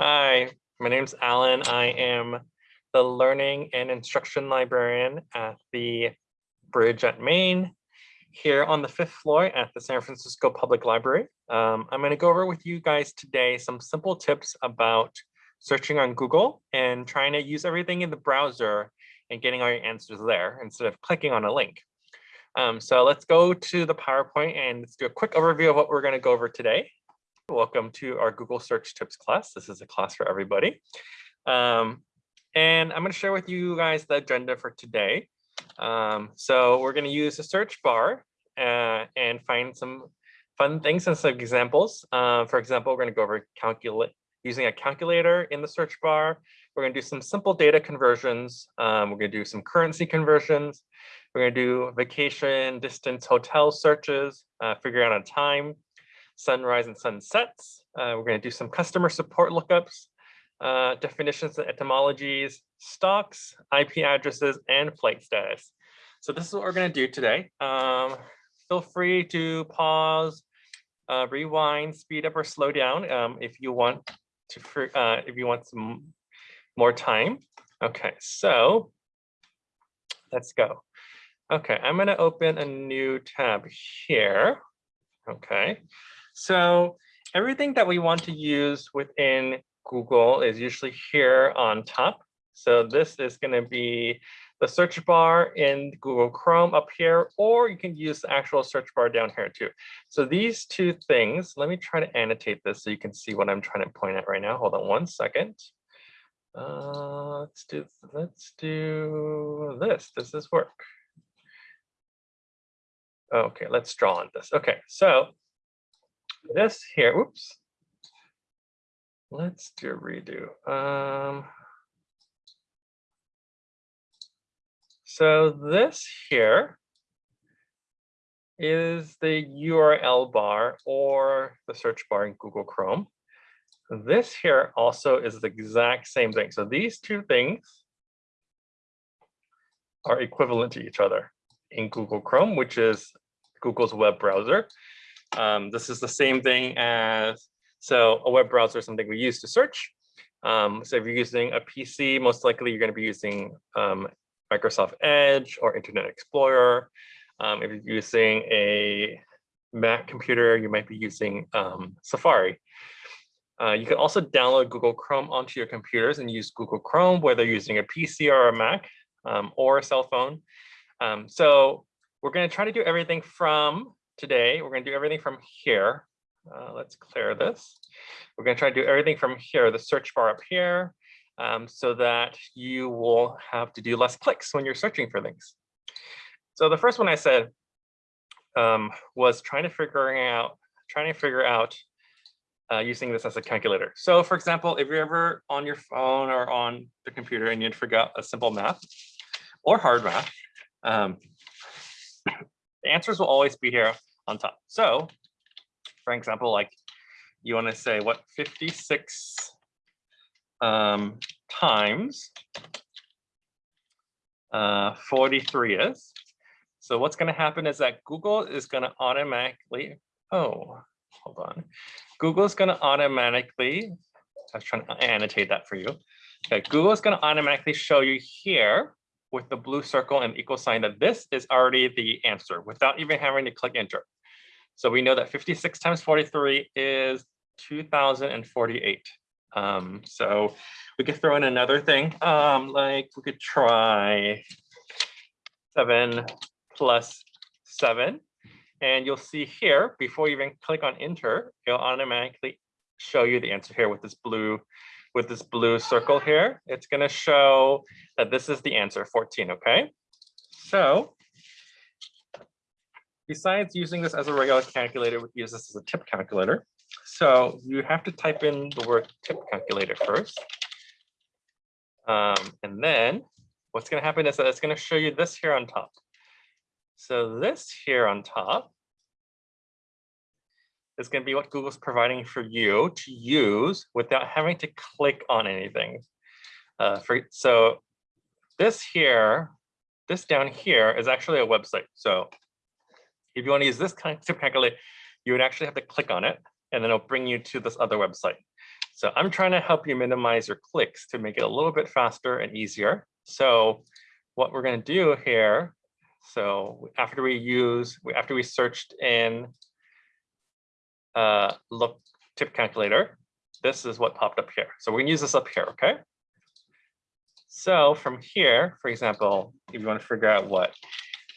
Hi, my name's Alan. I am the Learning and Instruction Librarian at the Bridge at Main here on the fifth floor at the San Francisco Public Library. Um, I'm going to go over with you guys today some simple tips about searching on Google and trying to use everything in the browser and getting all your answers there instead of clicking on a link. Um, so let's go to the PowerPoint and let's do a quick overview of what we're going to go over today. Welcome to our Google search tips class. This is a class for everybody. Um, and I'm going to share with you guys the agenda for today. Um, so we're going to use a search bar uh, and find some fun things and some examples. Uh, for example, we're going to go over calculate using a calculator in the search bar. We're going to do some simple data conversions. Um, we're going to do some currency conversions. We're going to do vacation, distance, hotel searches, uh, figure out a time, sunrise and sunsets. Uh, we're going to do some customer support lookups, uh, definitions and etymologies, stocks, IP addresses, and flight status. So this is what we're going to do today. Um, feel free to pause, uh, rewind, speed up, or slow down um, if you want to. Uh, if you want some more time. Okay, so let's go. Okay, I'm going to open a new tab here. Okay, so everything that we want to use within Google is usually here on top. So this is going to be the search bar in Google Chrome up here, or you can use the actual search bar down here too. So these two things, let me try to annotate this so you can see what I'm trying to point at right now. Hold on one second. Uh, let's do let's do this. Does this work? Okay, let's draw on this. Okay, so this here, oops. Let's do a redo. Um, so this here is the URL bar or the search bar in Google Chrome. This here also is the exact same thing. So these two things are equivalent to each other in Google Chrome, which is Google's web browser. Um, this is the same thing as, so a web browser is something we use to search. Um, so if you're using a PC, most likely you're going to be using um, Microsoft Edge or Internet Explorer. Um, if you're using a Mac computer, you might be using um, Safari. Uh, you can also download Google Chrome onto your computers and use Google Chrome, whether using a PC or a Mac um, or a cell phone. So we're going to try to do everything from today. We're going to do everything from here. Uh, let's clear this. We're going to try to do everything from here, the search bar up here, um, so that you will have to do less clicks when you're searching for things. So the first one I said um, was trying to figure out, trying to figure out uh, using this as a calculator. So for example, if you're ever on your phone or on the computer and you'd forget a simple math or hard math, um, the answers will always be here on top. So for example, like you want to say what 56 um, times uh, 43 is. So what's going to happen is that Google is going to automatically, oh, hold on. Google is going to automatically, I was trying to annotate that for you. Okay, Google is going to automatically show you here with the blue circle and equal sign that this is already the answer without even having to click enter. So we know that 56 times 43 is 2048. Um, so we could throw in another thing, um, like we could try seven plus seven. And you'll see here, before you even click on enter, it'll automatically show you the answer here with this blue with this blue circle here, it's going to show that this is the answer 14. Okay. So besides using this as a regular calculator, we use this as a tip calculator. So you have to type in the word tip calculator first. Um, and then what's going to happen is that it's going to show you this here on top. So this here on top is going to be what Google's providing for you to use without having to click on anything. Uh, for, so this here, this down here is actually a website. So if you want to use this kind of calculator, you would actually have to click on it and then it'll bring you to this other website. So I'm trying to help you minimize your clicks to make it a little bit faster and easier. So what we're going to do here, so after we use, after we searched in uh, look tip calculator, this is what popped up here. So we're gonna use this up here, okay? So from here, for example, if you want to figure out what,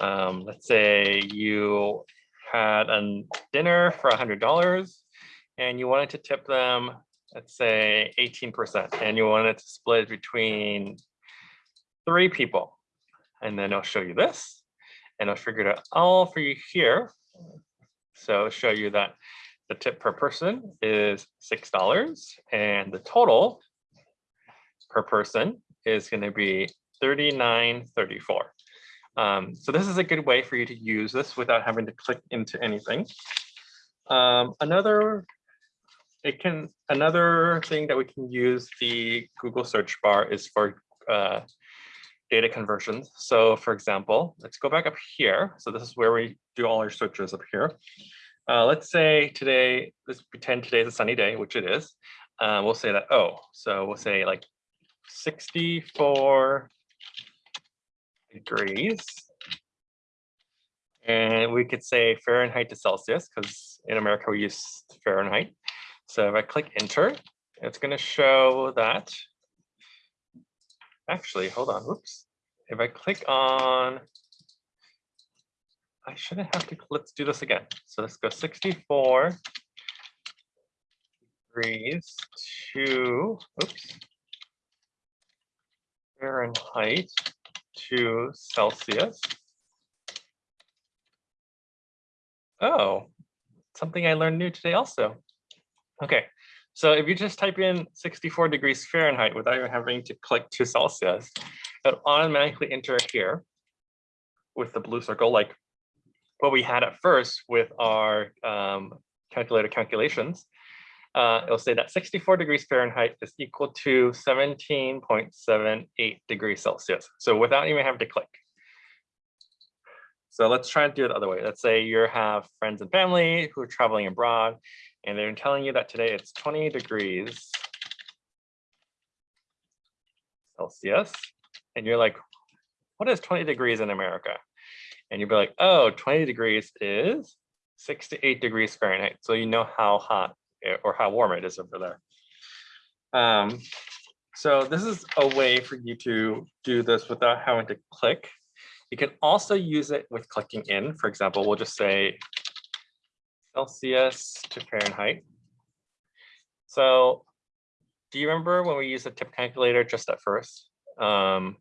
um, let's say you had a dinner for a hundred dollars and you wanted to tip them, let's say 18%, and you wanted to split between three people. And then I'll show you this and I'll figure it out all for you here. So show you that the tip per person is $6 and the total per person is going to be 39.34. Um, so this is a good way for you to use this without having to click into anything. Um, another it can another thing that we can use the Google search bar is for uh, data conversions. So for example, let's go back up here. So this is where we do all our searches up here. Uh, let's say today, let's pretend today is a sunny day, which it is. Uh, we'll say that, oh, so we'll say like 64 degrees. And we could say Fahrenheit to Celsius because in America we use Fahrenheit. So if I click enter, it's going to show that. Actually, hold on. Whoops. If I click on I shouldn't have to, let's do this again. So let's go 64 degrees to, oops, Fahrenheit to Celsius. Oh, something I learned new today also. Okay, so if you just type in 64 degrees Fahrenheit without even having to click to Celsius, it'll automatically enter here with the blue circle like what we had at first with our um, calculator calculations, uh, it'll say that 64 degrees Fahrenheit is equal to 17.78 degrees Celsius. So without even having to click. So let's try and do it the other way. Let's say you have friends and family who are traveling abroad and they're telling you that today it's 20 degrees Celsius. And you're like, what is 20 degrees in America? and you'd be like, oh, 20 degrees is 68 degrees Fahrenheit. So you know how hot or how warm it is over there. Um, so this is a way for you to do this without having to click. You can also use it with clicking in. For example, we'll just say Celsius to Fahrenheit. So do you remember when we used the tip calculator just at first? Um,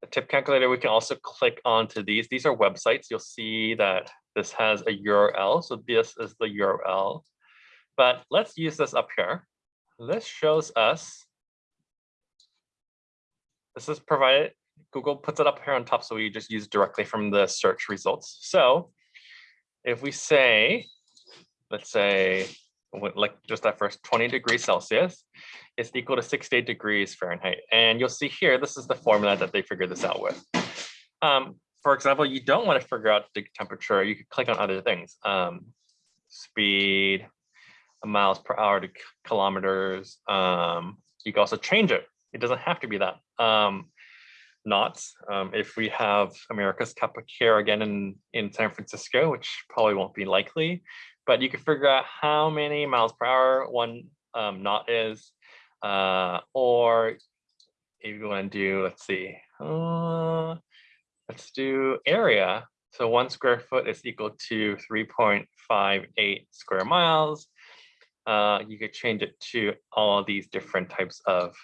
the tip calculator, we can also click onto these. These are websites. You'll see that this has a URL. So this is the URL. But let's use this up here. This shows us, this is provided, Google puts it up here on top so we just use directly from the search results. So if we say, let's say, like just that first 20 degrees Celsius, is equal to 68 degrees Fahrenheit. And you'll see here, this is the formula that they figured this out with. Um, for example, you don't want to figure out the temperature, you could click on other things. Um, speed, miles per hour to kilometers. Um, you can also change it. It doesn't have to be that. Um, knots. Um, if we have America's Cup of Care again in, in San Francisco, which probably won't be likely, but you can figure out how many miles per hour one um, knot is, uh, or if you want to do, let's see, uh, let's do area. So one square foot is equal to 3.58 square miles. Uh, you could change it to all these different types of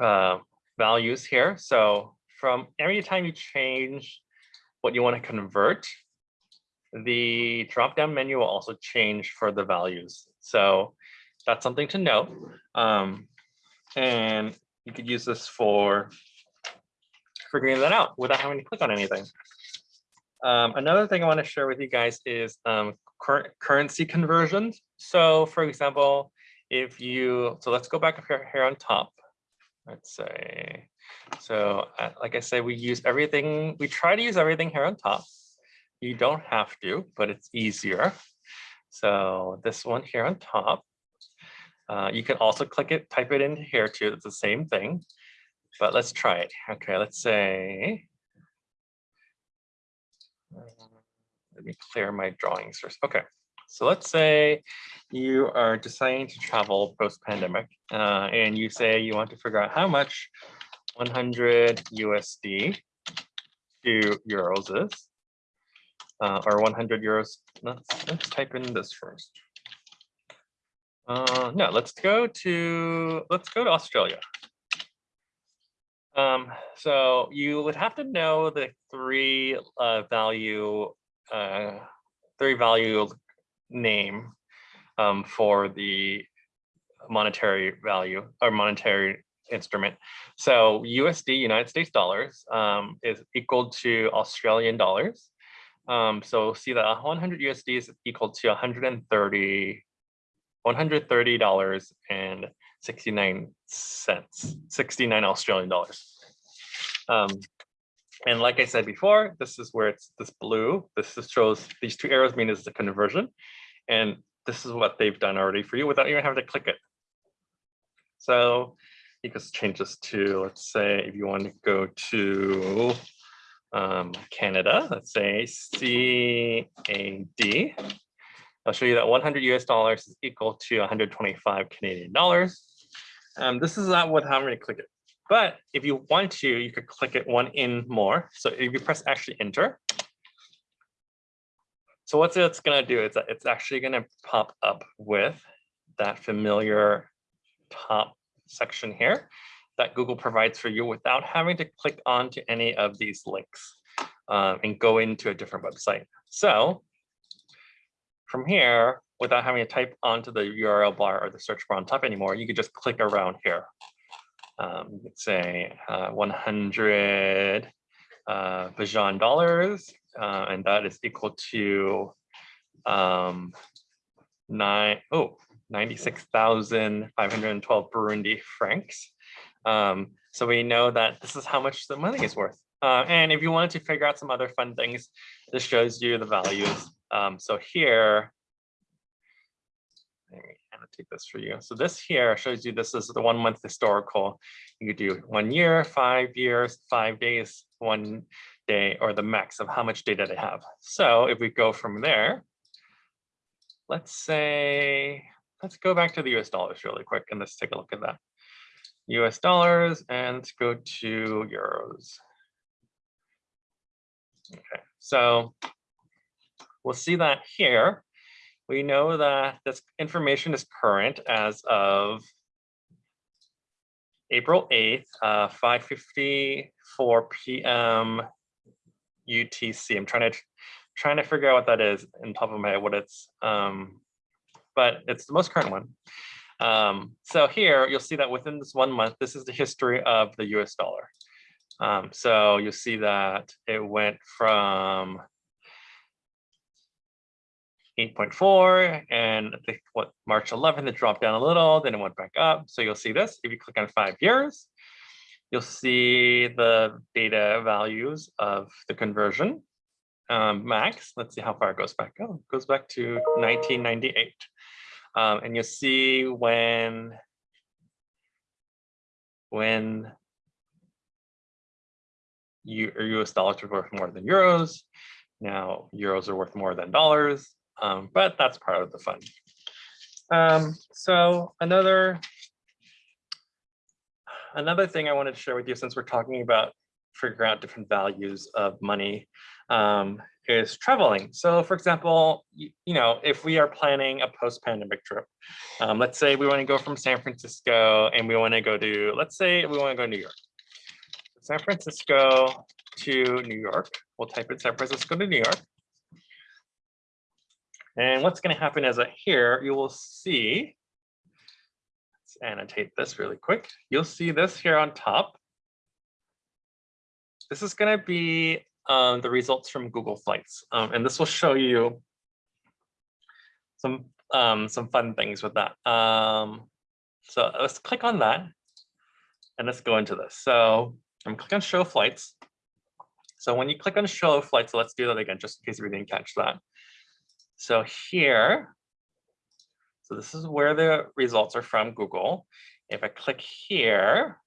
uh, values here. So from every time you change what you want to convert, the drop-down menu will also change for the values. So that's something to know. Um, and you could use this for figuring that out without having to click on anything. Um, another thing I want to share with you guys is um, cur currency conversions. So for example, if you, so let's go back up here, here on top. Let's say, so uh, like I said, we use everything, we try to use everything here on top. You don't have to, but it's easier. So this one here on top. Uh, you can also click it, type it in here too. It's the same thing, but let's try it. Okay, let's say. uh, Let me clear my drawings first. Okay, so let's say you are deciding to travel post-pandemic uh, and you say you want to figure out how much 100 USD to euros is uh, or 100 euros. Let's, let's type in this first. Uh, no, let's go to let's go to Australia. Um, so you would have to know the three uh, value uh, three value name um, for the monetary value or monetary instrument. So USD, United States dollars, um, is equal to Australian dollars. Um, so see that 100 USD is equal to 130, $130 and 69 cents, 69 Australian dollars. Um, and like I said before, this is where it's this blue. This just shows these two arrows mean is the conversion. And this is what they've done already for you without even having to click it. So you can change this to, let's say, if you want to go to um, Canada, let's say CAD. I'll show you that 100 US dollars is equal to 125 Canadian dollars. Um, this is not what having to click it. But if you want to, you could click it one in more. So if you press actually enter. So what's it's gonna do is that it's actually gonna pop up with that familiar top section here that Google provides for you without having to click onto any of these links um, and go into a different website. So from here, without having to type onto the URL bar or the search bar on top anymore, you could just click around here. Um, you say uh, 100 uh, Bajan dollars, uh, and that is equal to um, nine, oh, 96,512 Burundi francs. Um, so we know that this is how much the money is worth. Uh, and if you wanted to figure out some other fun things, this shows you the values. Um, so here, let me annotate this for you. So this here shows you this is the one month historical. You could do one year, five years, five days, one day, or the max of how much data they have. So if we go from there, let's say, let's go back to the US dollars really quick and let's take a look at that. US dollars and let's go to euros. Okay, so we'll see that here. We know that this information is current as of April 8th, uh, 5.54 p.m. UTC. I'm trying to trying to figure out what that is in top of my head, what it's, um, but it's the most current one. Um, so here you'll see that within this one month, this is the history of the US dollar. Um, so you'll see that it went from 8.4 and I think what March 11th it dropped down a little, then it went back up. So you'll see this if you click on five years, you'll see the data values of the conversion um, max. Let's see how far it goes back. Oh, it goes back to 1998. Um, and you'll see when, when you, US dollars are worth more than euros. Now euros are worth more than dollars, um, but that's part of the fun. Um, so another another thing I wanted to share with you since we're talking about figuring out different values of money um, is traveling. So for example, you, you, know, if we are planning a post-pandemic trip, um, let's say we want to go from San Francisco and we want to go to, let's say we want to go to New York. San Francisco to New York. We'll type in San Francisco to New York. And what's going to happen is that here you will see, let's annotate this really quick. You'll see this here on top. This is going to be um, the results from Google Flights. Um, and this will show you some um, some fun things with that. Um, so let's click on that and let's go into this. So I'm clicking on show flights. So when you click on show flights, so let's do that again, just in case we didn't catch that. So here, So this is where the results are from Google. If I click here,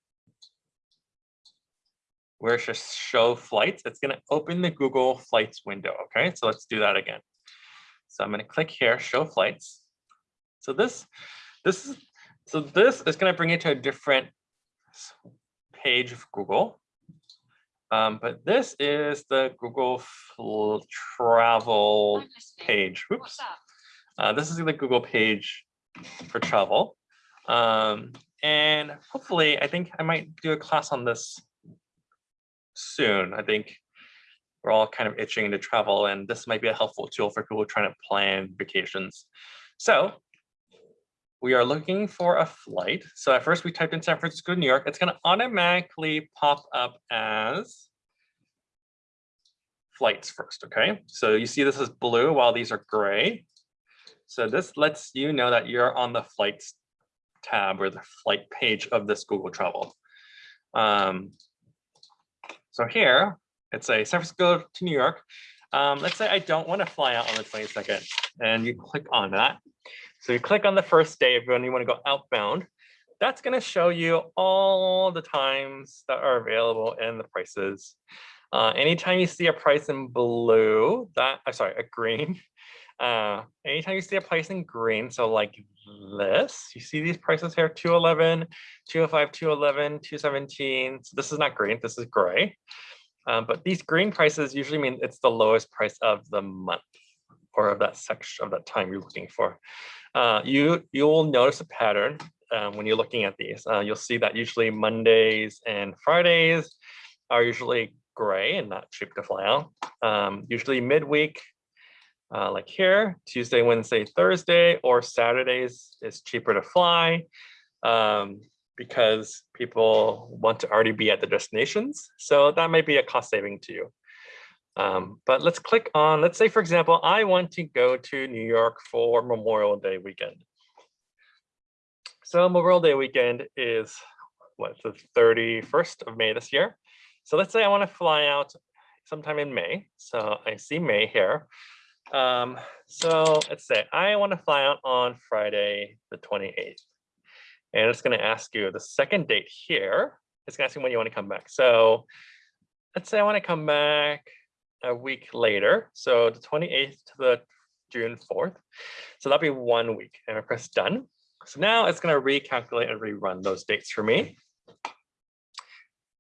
where it says show flights, it's going to open the Google Flights window. Okay, so let's do that again. So I'm going to click here, show flights. So this, this is, so this is going to bring you to a different page of Google. Um, but this is the Google travel page. Oops. Uh, this is the Google page for travel. Um, and hopefully, I think I might do a class on this soon. I think we're all kind of itching to travel, and this might be a helpful tool for people trying to plan vacations. So we are looking for a flight. So at first we typed in San Francisco, New York. It's going to automatically pop up as flights first. Okay, so you see this is blue while these are gray. So this lets you know that you're on the flights tab or the flight page of this Google Travel. Um, so here, it's a San Francisco to New York. Um, let's say I don't want to fly out on the 22nd and you click on that. So you click on the first day if you want to go outbound. That's going to show you all the times that are available and the prices. Uh, anytime you see a price in blue, that I'm sorry, a green. Uh, anytime you see a price in green, so like this, you see these prices here, 211, 205, 211, 217. So this is not green, this is gray. Um, but these green prices usually mean it's the lowest price of the month or of that section of that time you're looking for. Uh, you you will notice a pattern um, when you're looking at these. Uh, you'll see that usually Mondays and Fridays are usually gray and not cheap to fly out. Um, usually midweek, uh, like here, Tuesday, Wednesday, Thursday, or Saturdays is cheaper to fly um, because people want to already be at the destinations. So that might be a cost saving to you. Um, but let's click on, let's say, for example, I want to go to New York for Memorial Day weekend. So Memorial Day weekend is what, the 31st of May this year. So let's say I want to fly out sometime in May. So I see May here. Um, so let's say I want to fly out on Friday, the 28th. And it's going to ask you the second date here. It's going to ask you when you want to come back. So let's say I want to come back a week later. So the 28th to the June 4th. So that'll be one week and I press done. So now it's going to recalculate and rerun those dates for me.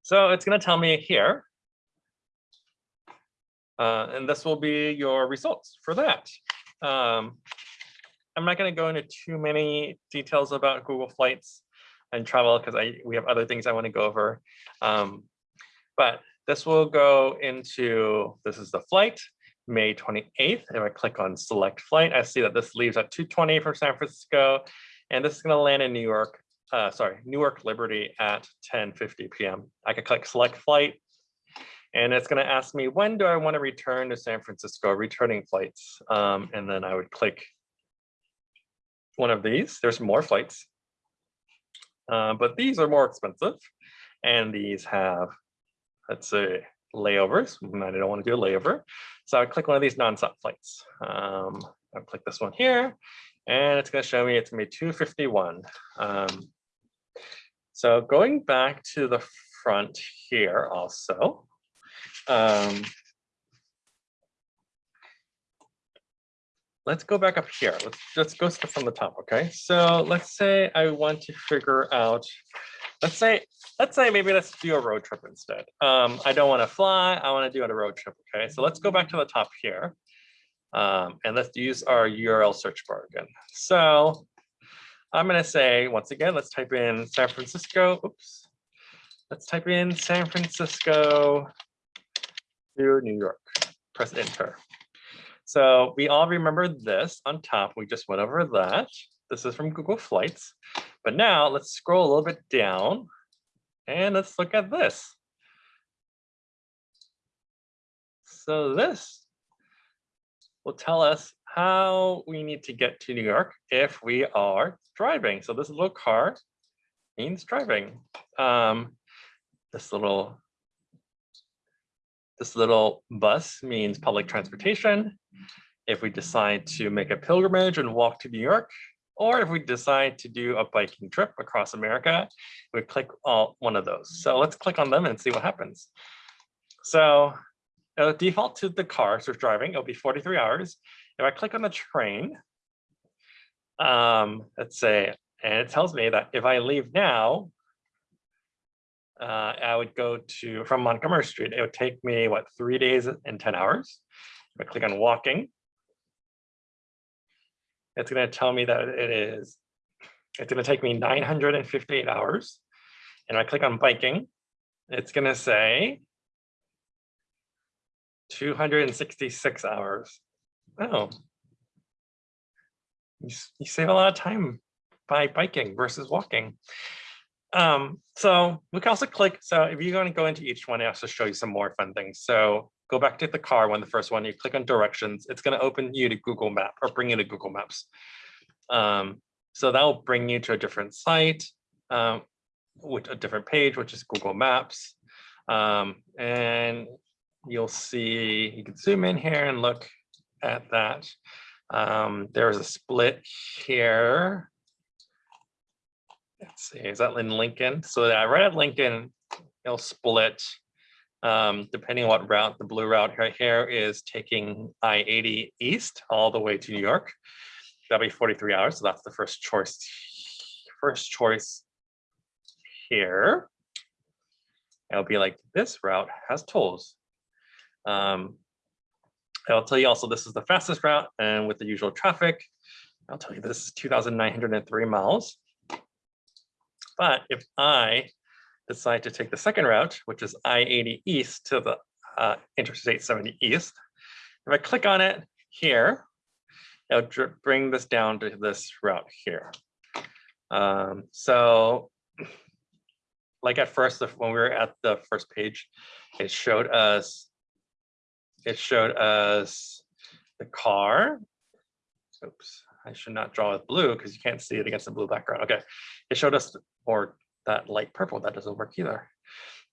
So it's going to tell me here. Uh, and this will be your results for that. Um, I'm not going to go into too many details about Google Flights and travel because I we have other things I want to go over. Um, but this will go into, this is the flight, May 28th. If I click on select flight, I see that this leaves at 2.20 from San Francisco, and this is gonna land in New York, uh, sorry, Newark Liberty at 10.50 p.m. I could click select flight, and it's gonna ask me, when do I wanna return to San Francisco, returning flights? Um, and then I would click one of these. There's more flights, uh, but these are more expensive. And these have let's say layovers, and I don't want to do a layover. So I click one of these non-stop flights. Um, I'll click this one here, and it's going to show me it's going to be 251. Um, so going back to the front here also, um, let's go back up here. Let's let's go from the top. Okay. So let's say I want to figure out let's say, let's say maybe let's do a road trip instead. Um, I don't want to fly, I want to do it a road trip. Okay, so let's go back to the top here. Um, and let's use our URL search bar again. So I'm going to say, once again, let's type in San Francisco. Oops. Let's type in San Francisco to New York. Press enter. So we all remember this on top. We just went over that. This is from Google Flights. But now let's scroll a little bit down and let's look at this. So this will tell us how we need to get to New York if we are driving. So this little car means driving. Um, this little this little bus means public transportation. If we decide to make a pilgrimage and walk to New York, Or if we decide to do a biking trip across America, we click all one of those. So let's click on them and see what happens. So it'll default to the car, so driving, it'll be 43 hours. If I click on the train, um, let's say, and it tells me that if I leave now, uh, I would go to from Montgomery Street. It would take me what three days and 10 hours. If I click on walking, it's going to tell me that it is, it's going to take me 958 hours. And I click on biking, it's going to say 266 hours. Oh. You, you save a lot of time by biking versus walking. Um, so we can also click, so if you're going to go into each one, I also show you some more fun things. So go back to the car when the first one, you click on directions, it's going to open you to Google Map or bring you to Google Maps. Um, so that will bring you to a different site, um, with a different page, which is Google Maps. Um, and you'll see, you can zoom in here and look at that. Um, there's a split here. Let's see, is that in Lincoln? So that right at Lincoln, it'll split um, depending on what route, the blue route right here is taking I-80 east all the way to New York. That'll be 43 hours, so that's the first choice. First choice here. It'll be like this route has tolls. Um, I'll tell you also this is the fastest route and with the usual traffic. I'll tell you this is 2,903 miles. But if I decide to take the second route, which is I-80 east to the uh, Interstate 70 east, if I click on it here, it'll bring this down to this route here. Um, so like at first, when we were at the first page, it showed us it showed us the car. Oops, I should not draw with blue because you can't see it against the blue background. Okay, it showed us, or that light purple, that doesn't work either.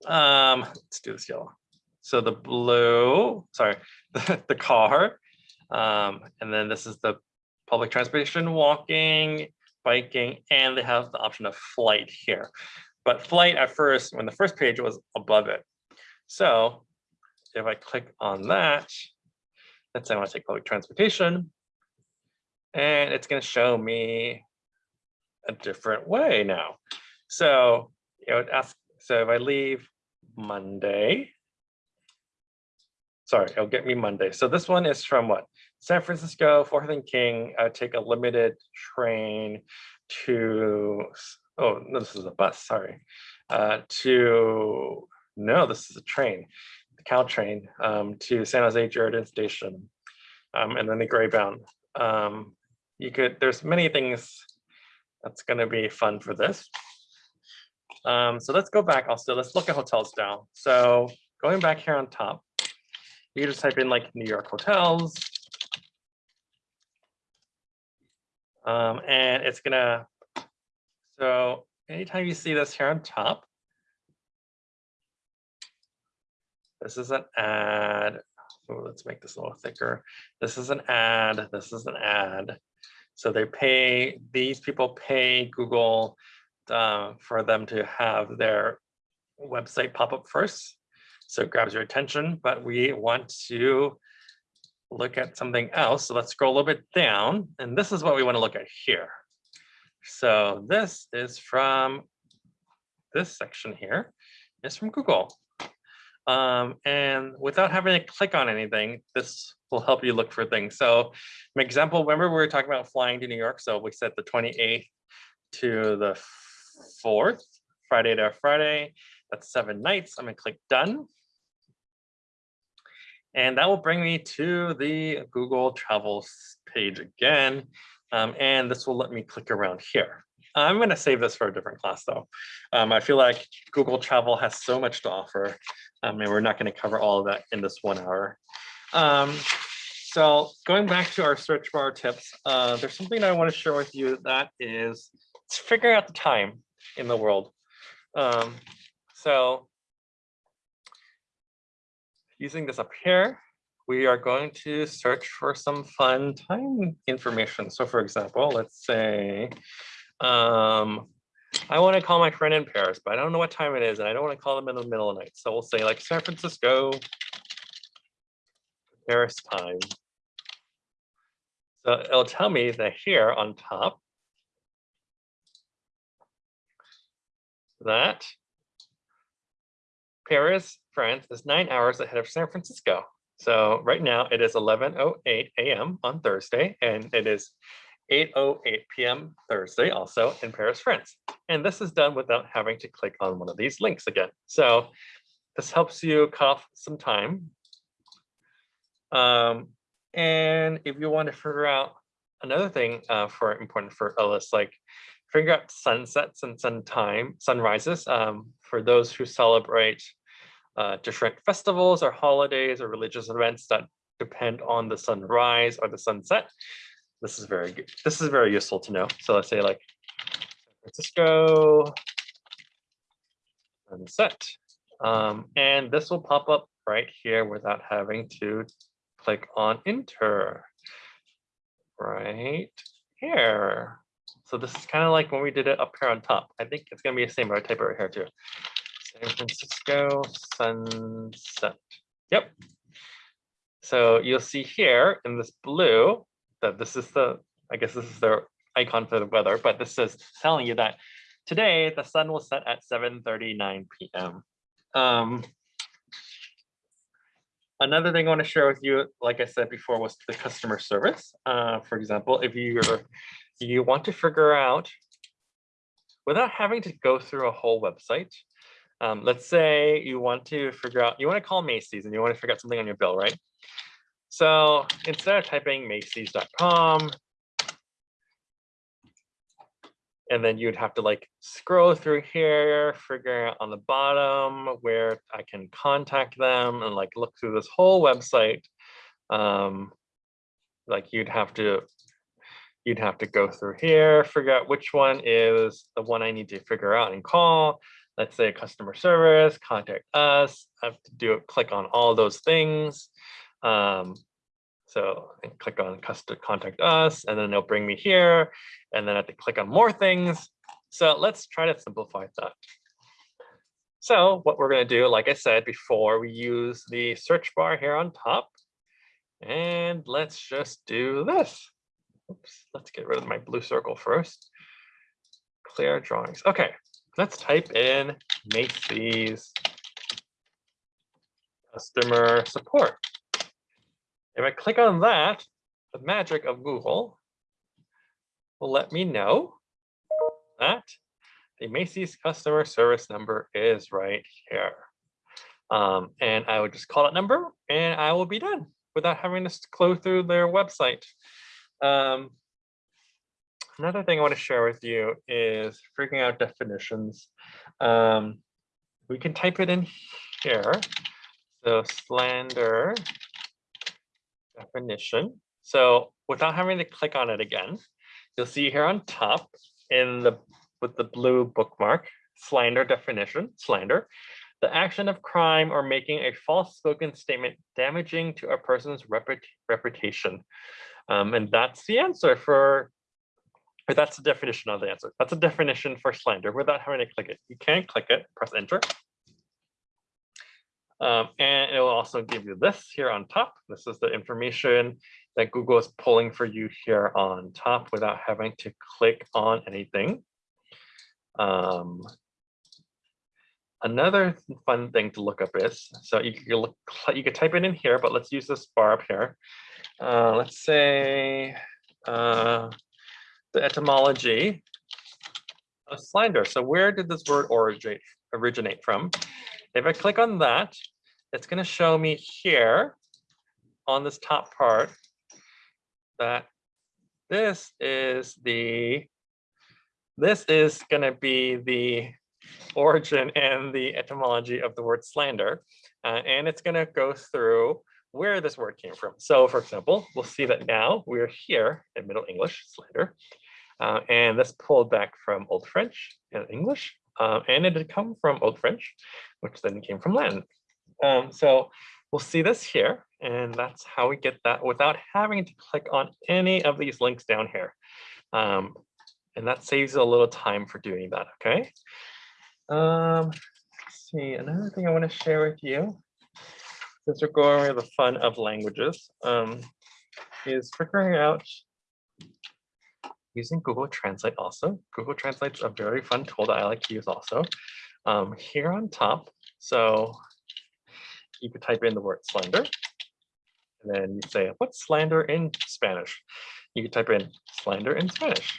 Um, let's do this yellow. So the blue, sorry, the, the car, um, and then this is the public transportation, walking, biking, and they have the option of flight here. But flight at first, when the first page was above it. So if I click on that, let's say I want to take public transportation, and it's going to show me a different way now. So, you would ask, so if I leave Monday, sorry, it'll get me Monday. So this one is from what? San Francisco, Fourth and King, I take a limited train to, oh, no, this is a bus, sorry, uh, to, no, this is a train the Caltrain um, to San Jose Diridon Station, um, and then the Greyhound. Um, you could, there's many things that's going to be fun for this. Um, so let's go back also, let's look at hotels now. So going back here on top, you just type in like New York hotels. Um, and it's gonna, so anytime you see this here on top, This is an ad. Oh, let's make this a little thicker. This is an ad. This is an ad. So they pay, these people pay Google uh, for them to have their website pop up first. So it grabs your attention, but we want to look at something else. So let's scroll a little bit down. And this is what we want to look at here. So this is from this section here. It's from Google. Um, and without having to click on anything, this will help you look for things. So an example, remember we were talking about flying to New York. So we set the 28th to the 4th, Friday to Friday. That's seven nights. I'm gonna click done. And that will bring me to the Google Travel page again. Um, and this will let me click around here. I'm going to save this for a different class though. Um, I feel like Google Travel has so much to offer um, and we're not going to cover all of that in this one hour. Um, so going back to our search bar tips, uh, there's something I want to share with you that is figuring out the time in the world. Um, so using this up here, we are going to search for some fun time information. So for example, let's say, um, I want to call my friend in Paris, but I don't know what time it is, and I don't want to call them in the middle of the night. So we'll say like San Francisco, Paris time. So it'll tell me that here on top, that Paris, France is nine hours ahead of San Francisco. So right now it is 11.08 a.m. on Thursday, and it is 8.08 p.m. Thursday also in Paris, France. And this is done without having to click on one of these links again. So this helps you cut off some time. Um, and if you want to figure out another thing uh, for important for Ellis, like figure out sunsets and sun time, sunrises um, for those who celebrate uh, different festivals or holidays or religious events that depend on the sunrise or the sunset. This is very good. This is very useful to know. So let's say like San Francisco sunset. Um, and this will pop up right here without having to click on enter right here. So this is kind of like when we did it up here on top. I think it's going to be the same, but I type it right here too. San Francisco sunset. Yep. So you'll see here in this blue that this is the, I guess this is their icon for the weather, but this is telling you that today the sun will set at 7.39 p.m. Um, another thing I want to share with you, like I said before, was the customer service. Uh, for example, if you're you want to figure out without having to go through a whole website, um, let's say you want to figure out, you want to call Macy's and you want to figure out something on your bill, right? So instead of typing Macy's.com, and then you'd have to like scroll through here, figure out on the bottom where I can contact them and like look through this whole website. Um, like you'd have to you'd have to go through here, figure out which one is the one I need to figure out and call let's say customer service, contact us. I have to do click on all those things. Um, so click on contact us, and then it'll bring me here, and then I have to click on more things. So let's try to simplify that. So what we're going to do, like I said before, we use the search bar here on top. And let's just do this. Oops, let's get rid of my blue circle first. Clear drawings. Okay, let's type in Macy's customer support. If I click on that, the magic of Google will let me know that the Macy's customer service number is right here. Um, and I would just call that number and I will be done without having to go through their website. Um, Another thing I want to share with you is figuring out definitions. Um, we can type it in here. So slander definition. So without having to click on it again, you'll see here on top in the with the blue bookmark, slander definition, slander, the action of crime or making a false spoken statement damaging to a person's reput reputation. Um, and that's the answer for but that's the definition of the answer. That's a definition for slander without having to click it. You can click it, press enter. Um, and it will also give you this here on top. This is the information that Google is pulling for you here on top without having to click on anything. Um, another fun thing to look up is, so you can look, you can type it in here, but let's use this bar up here. Uh, let's say, uh, the etymology of slander. So where did this word originate, originate from? If I click on that, it's going to show me here on this top part that this is the this is going to be the origin and the etymology of the word slander. Uh, and it's going to go through where this word came from. So for example, we'll see that now we're here in Middle English, slander, uh, and this pulled back from Old French and English, uh, and it had come from Old French, which then came from Latin. Um, so we'll see this here, and that's how we get that without having to click on any of these links down here. Um, and that saves a little time for doing that, okay? Um, let's see, another thing I want to share with you, since we're going over the fun of languages, um, is figuring out using Google Translate also. Google Translate's a very fun tool that I like to use also. Um, here on top, so you could type in the word slander, and then you say, what's slander in Spanish? You could type in slander in Spanish.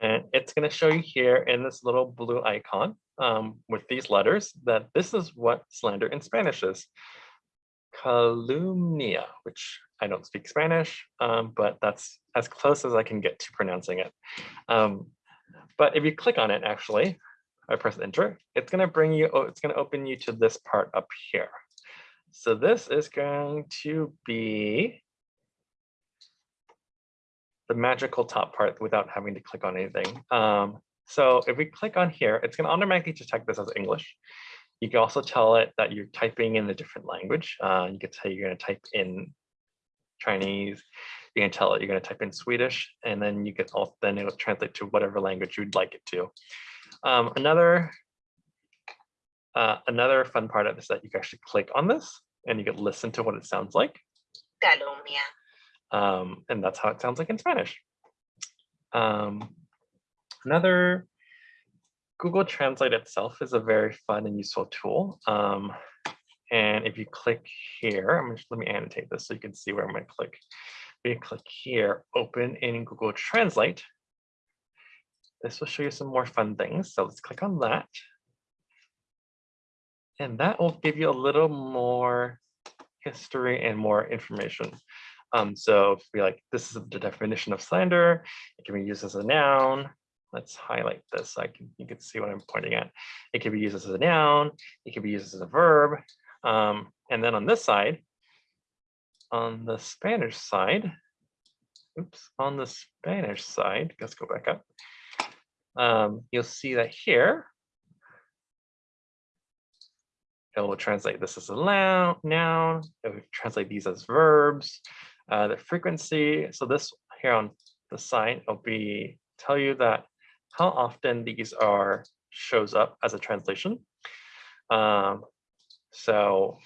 And it's going to show you here in this little blue icon um, with these letters that this is what slander in Spanish is. Calumnia, which I don't speak Spanish, um, but that's as close as I can get to pronouncing it. Um, but if you click on it, actually, I press enter, it's going to bring you, oh, it's going to open you to this part up here. So this is going to be the magical top part without having to click on anything. Um, so if we click on here, it's going to automatically detect this as English. You can also tell it that you're typing in a different language. Uh, you can tell you're going to type in Chinese. You can tell it you're going to type in Swedish, and then you can also then it will translate to whatever language you'd like it to. Um, another uh, another fun part of this is that you can actually click on this and you can listen to what it sounds like. calumnia, Um, and that's how it sounds like in Spanish. Um, another Google Translate itself is a very fun and useful tool. Um, and if you click here, I'm just, let me annotate this so you can see where I'm going to click. If you click here, open in Google Translate. This will show you some more fun things. So let's click on that. And that will give you a little more history and more information. Um, so if we like, this is the definition of slander. It can be used as a noun. Let's highlight this. so I can you can see what I'm pointing at. It can be used as a noun. It can be used as a verb. Um, and then on this side, on the Spanish side, oops, on the Spanish side, let's go back up. Um, you'll see that here, it will translate this as a noun. It will translate these as verbs. Uh, the frequency, so this here on the side will be tell you that how often these are shows up as a translation. Um, so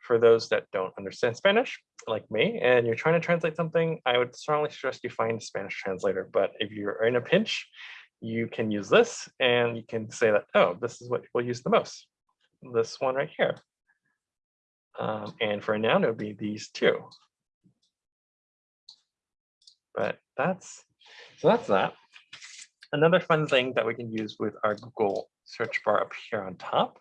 for those that don't understand Spanish, like me, and you're trying to translate something, I would strongly suggest you find a Spanish translator. But if you're in a pinch, you can use this and you can say that, oh, this is what we'll use the most. This one right here. Um, and for a noun, it would be these two. But that's, so that's that. Another fun thing that we can use with our Google search bar up here on top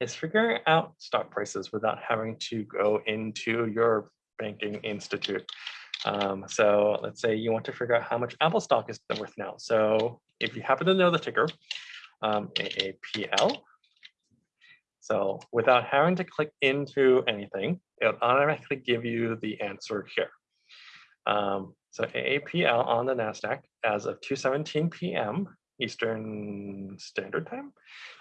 is figuring out stock prices without having to go into your banking institute. Um, so let's say you want to figure out how much Apple stock is worth now. So if you happen to know the ticker, um, AAPL. So without having to click into anything, it'll automatically give you the answer here. Um, so AAPL on the NASDAQ as of 2.17 p.m. Eastern Standard Time,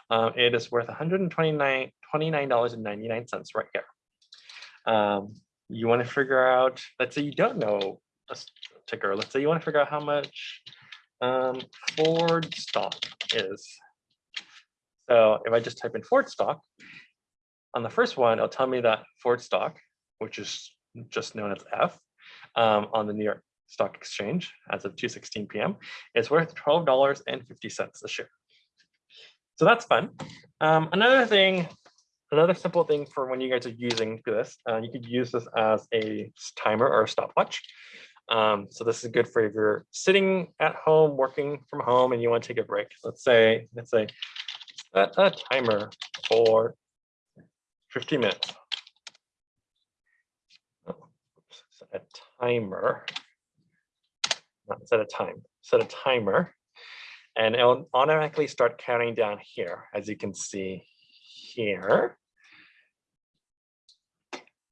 uh, it is worth $129, $29.99 right here. Um, you want to figure out, let's say you don't know a ticker, let's say you want to figure out how much um, Ford stock is. So if I just type in Ford stock, on the first one, it'll tell me that Ford stock, which is just known as F, um, on the New York Stock Exchange as of 2.16 p.m. is worth $12.50 a share. So that's fun. Um, another thing, another simple thing for when you guys are using this, uh, you could use this as a timer or a stopwatch. Um, so this is good for if you're sitting at home, working from home, and you want to take a break. Let's say, let's say, set a timer for 50 minutes. Oh, set a timer, not set a time, set a timer, and it'll automatically start counting down here, as you can see here.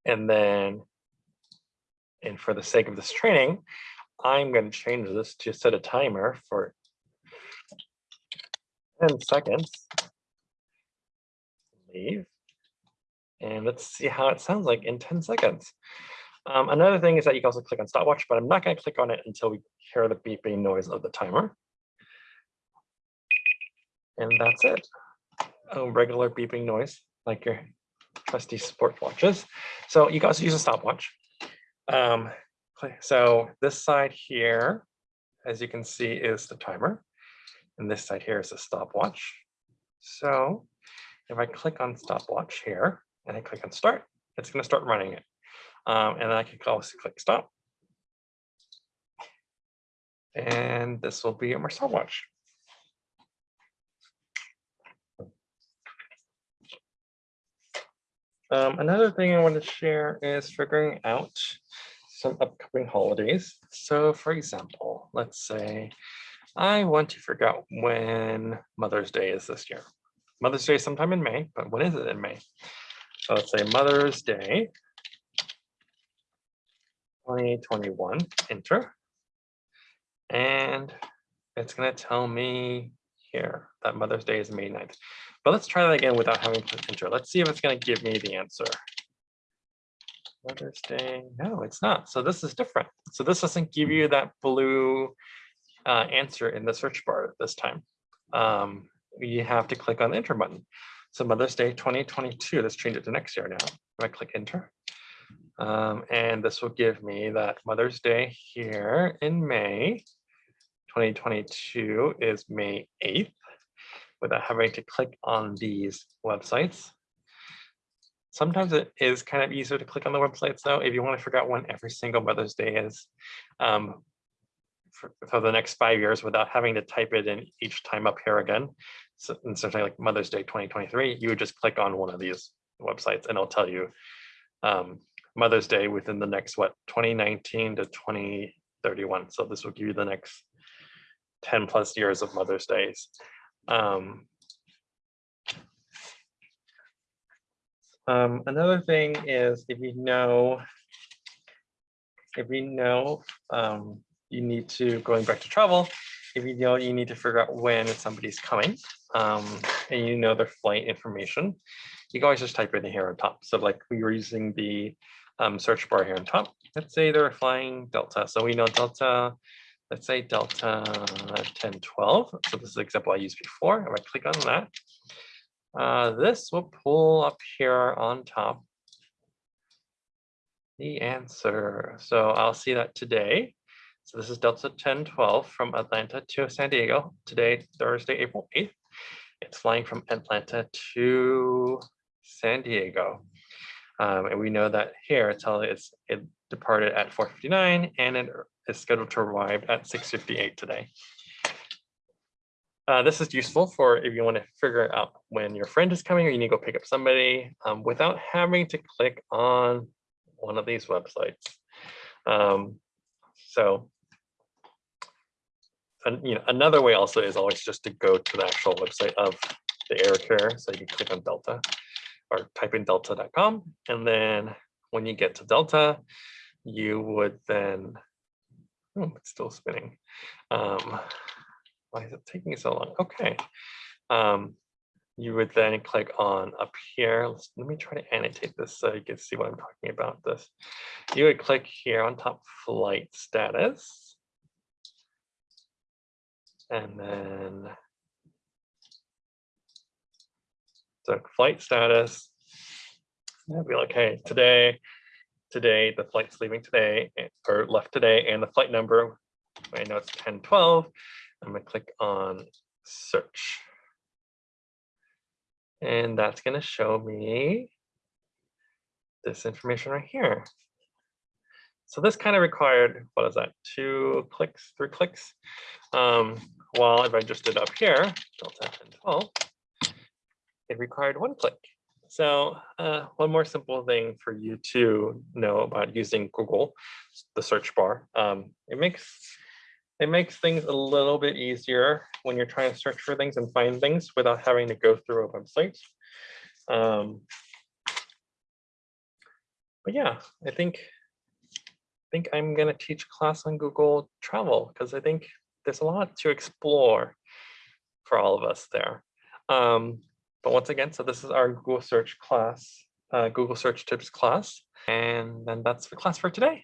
And then and for the sake of this training, I'm going to change this to set a timer for 10 seconds. Leave. And let's see how it sounds like in 10 seconds. Um, another thing is that you can also click on stopwatch, but I'm not going to click on it until we hear the beeping noise of the timer. And that's it. A regular beeping noise like your trusty sport watches. So you guys use a stopwatch. Um, so this side here, as you can see, is the timer. And this side here is a stopwatch. So if I click on stopwatch here and I click on start, it's going to start running it. Um, and then I can also click stop. And this will be my stopwatch. Um, another thing I want to share is figuring out some upcoming holidays. So for example, let's say I want to figure out when Mother's Day is this year. Mother's Day sometime in May, but when is it in May? So let's say Mother's Day 2021, enter. And it's going to tell me here that Mother's Day is May 9th. But let's try that again without having to enter. Let's see if it's going to give me the answer. Mother's Day. No, it's not. So this is different. So this doesn't give you that blue uh, answer in the search bar this time. Um, you have to click on the enter button. So Mother's Day 2022, let's change it to next year now. If I click enter, um, and this will give me that Mother's Day here in May 2022 is May 8th without having to click on these websites. Sometimes it is kind of easier to click on the websites though, if you want to figure out when every single Mother's Day is um, for, for, the next five years without having to type it in each time up here again. So of like Mother's Day 2023, you would just click on one of these websites and it'll tell you um, Mother's Day within the next, what, 2019 to 2031. So this will give you the next 10 plus years of Mother's Days. Um, um, another thing is if you know, if you know um, you need to, going back to travel, if you know you need to figure out when somebody's coming um, and you know their flight information, you can always just type it in here on top. So like we were using the um, search bar here on top. Let's say they're flying Delta. So we know Delta let's say delta 1012. So this is the example I used before. If I click on that, uh, this will pull up here on top the answer. So I'll see that today. So this is Delta 1012 from Atlanta to San Diego. Today, Thursday, April 8th. It's flying from Atlanta to San Diego. Um, and we know that here it's it's it departed at 4:59 and it is scheduled to arrive at 6:58 today. Uh, this is useful for if you want to figure out when your friend is coming or you need to go pick up somebody um, without having to click on one of these websites. Um, so, and, you know, another way also is always just to go to the actual website of the air carrier. So you can click on Delta or type in delta.com. And then when you get to Delta, you would then, oh, it's still spinning. Um, why is it taking so long? Okay. Um, you would then click on up here. Let's, let me try to annotate this so you can see what I'm talking about this. You would click here on top flight status. And then so flight status. I'll be like, hey, today, today, the flight's leaving today or left today, and the flight number, I know it's 1012. I'm gonna click on search. And that's gonna show me this information right here. So this kind of required, what is that, two clicks, three clicks? Um, while if I just did up here, delta 1012, it required one click. So uh, one more simple thing for you to know about using Google, the search bar. Um, it makes it makes things a little bit easier when you're trying to search for things and find things without having to go through a website. Um, but yeah, I think I think I'm gonna teach class on Google Travel because I think there's a lot to explore for all of us there. Um, But once again, so this is our Google search class, uh, Google search tips class. And then that's the class for today.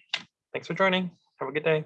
Thanks for joining. Have a good day.